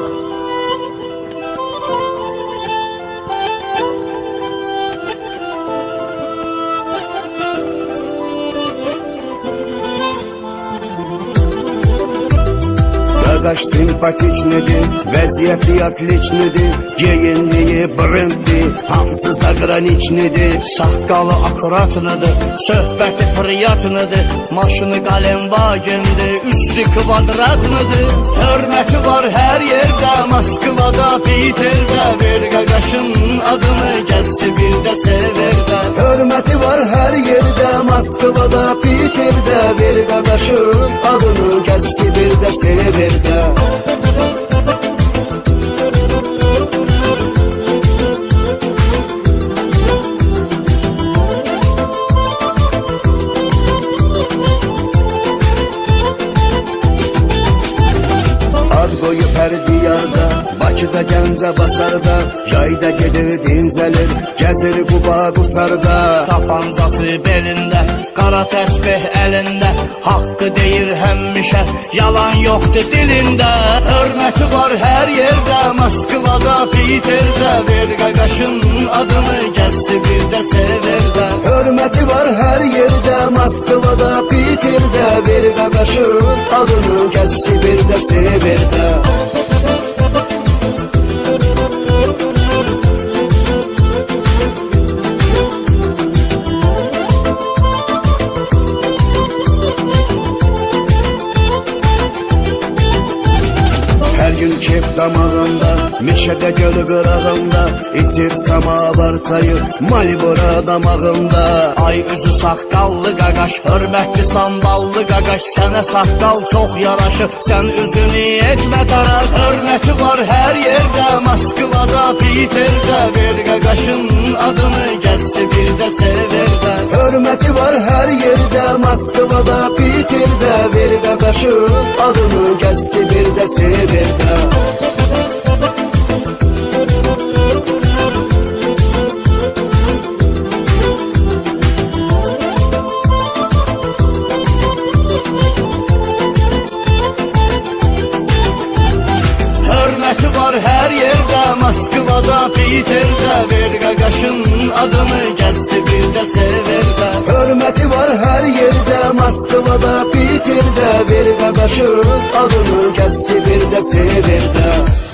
Thank you. Arkadaş simpatiknidi Vəziyyəti atliknidi Geyinliyi brendli Hamısı zagraniçnidi Saqqalı akratnidi Söhbəti priyatnidi Maşını qalemvagindi Üstü kvadratnidi Hörməti var hər yerdə. Moskvada, Peterdə Bir qaqaşın adını Gəzsi bir də severdə Hörməti var hər yerdə. Moskvada, Peterdə Bir qaqaşın adını Sibir'de Silivri'de Ad koyu her diyarda Bakıda, Gəncə, Basarda, yayda gedir, dincəlir, gəzir Quba, Qusarda. Tapancası belində, qara təsbih əlində, haqqı deyir həmişə, yalan yoxdur dilində. Hörməti var hər yerdə, Moskvada, Piterdə, ver qaqaşın adını gəlsi bir də severdə. Hörməti var hər yerdə, Moskvada, Piterdə, bir qaqaşın adını kəssi bir də severdə. Kef damağında, meşədə göl qırağında, içir samavar çayı, malibora damağında. Ay üzü saqqallı qaqaş, hörmətli sandallı qaqaş, sənə saqqal çox yaraşır, sən üzünü etmə dara. Hörməti var hər yerdə, Moskvada, Piterdə, ver qaqaşın adını gəlsi bir də severdə. Hörməti var hər yerdə, Moskvada, Piterdə, ver qaqaşın adını kəssi bir de é sevda Moskvada, Piterdə, ver qaqaşın adını gəlsi bir də severdə. Hörməti var hər yerdə, Moskvada, Piterdə, ver qaqaşın adını kəssi bir də severdə.